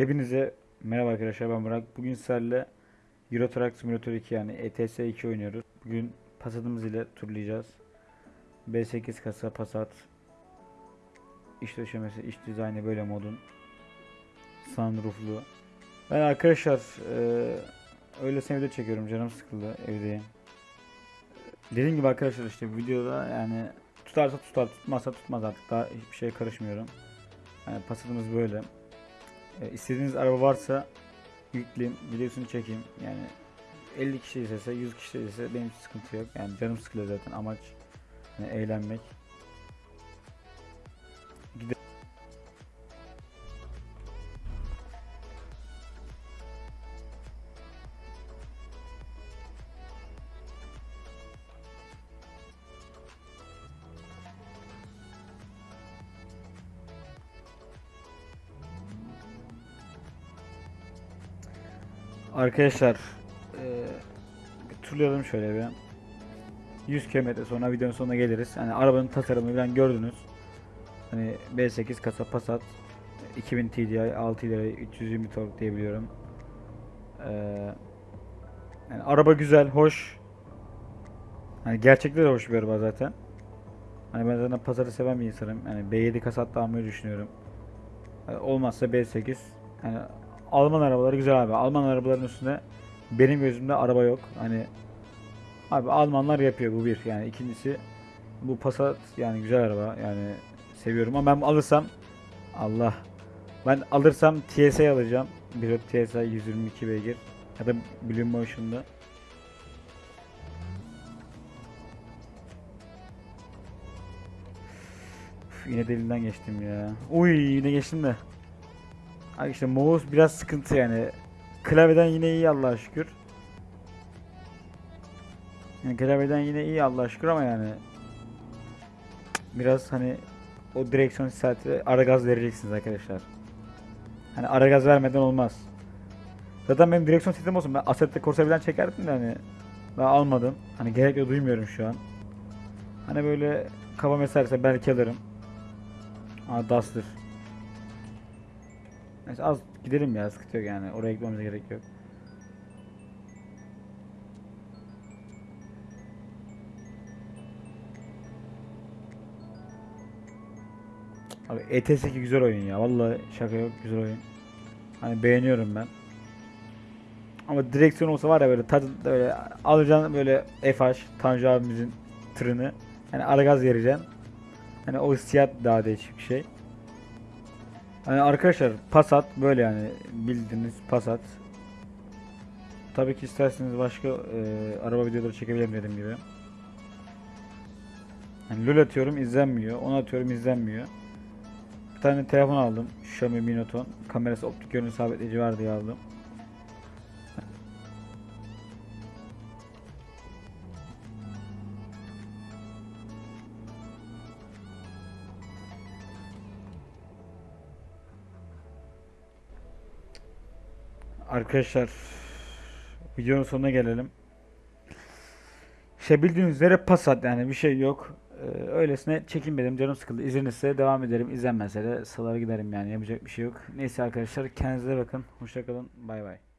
Hepinize merhaba arkadaşlar ben Burak. Bugün sizlerle Euro Truck Simulator 2 yani ETS 2 oynuyoruz. Bugün Passat'ımız ile turlayacağız. B8 kasa Passat. İç döşemesi, iç dizaynı böyle modun. Sunrooflu. Ben arkadaşlar eee öyle video çekiyorum canım sıkıldı evdeyim. Dediğim gibi arkadaşlar işte videoda yani tutarsa tutar tutmazsa tutmaz artık daha hiçbir şeye karışmıyorum. Yani Passat'ımız böyle. E, istediğiniz araba varsa yükleyeyim, videosunu çekeyim. Yani 50 kişi izlese, 100 kişi izlese benim için sıkıntı yok. Yani canım sıkılıyor zaten amaç yani eğlenmek. Arkadaşlar eee bir turlayalım şöyle bir. 100 km sonra videonun sonuna geliriz. Hani arabanın tasarımını falan gördünüz. Hani B8 kasa Passat 2000 TDI 6 lira 320 tork diyebiliyorum. Eee yani araba güzel, hoş. Hani gerçekten de hoş bir araba zaten. Hani ben zaten Passat'ı seven bir insanım. Yani B7 Passat da almayı düşünüyorum. Yani olmazsa B8. Yani Alman arabaları güzel abi. Alman arabaların üstünde benim gözümde araba yok. Hani abi Almanlar yapıyor bu bir. Yani ikincisi bu Passat yani güzel araba. Yani seviyorum ama ben alırsam Allah ben alırsam TSI alacağım. Bir TSI 122 beygir ya da Blue Motion'da. Yine delinden geçtim ya. Uy yine geçtim de. Ay işte mouse biraz sıkıntı yani. Klavyeden yine iyi Allah'a şükür. Yani klavyeden yine iyi Allah'a şükür ama yani biraz hani o direksiyon saati ara gaz vereceksiniz arkadaşlar. Hani ara gaz vermeden olmaz. Zaten benim direksiyon setim olsun. Ben Assetto Corsa falan çekerdim de hani daha almadım. Hani gerek yok duymuyorum şu an. Hani böyle kafam eserse belki alırım. Aa Duster. Neyse az gidelim ya sıkıntı yok yani oraya gitmemize gerek yok. Abi ETS 2 güzel oyun ya vallahi şaka yok güzel oyun. Hani beğeniyorum ben. Ama direksiyon olsa var ya böyle tadı böyle alacaksın böyle FH Tanju abimizin tırını. Hani ara gaz vereceksin. Hani o hissiyat daha değişik bir şey. Yani arkadaşlar Passat böyle yani bildiğiniz Passat. Tabii ki isterseniz başka e, araba videoları çekebilirim dediğim gibi. Yani LoL atıyorum izlenmiyor. Onu atıyorum izlenmiyor. Bir tane telefon aldım. Xiaomi Mi Note 10. Kamerası optik görünüm sabitleyici var diye aldım. Arkadaşlar videonun sonuna gelelim. İşte bildiğiniz üzere Passat yani bir şey yok. Ee, öylesine çekinmedim canım sıkıldı. İzlenirse devam ederim. İzlenmezse de salara giderim yani yapacak bir şey yok. Neyse arkadaşlar kendinize bakın. Hoşçakalın. Bay bay.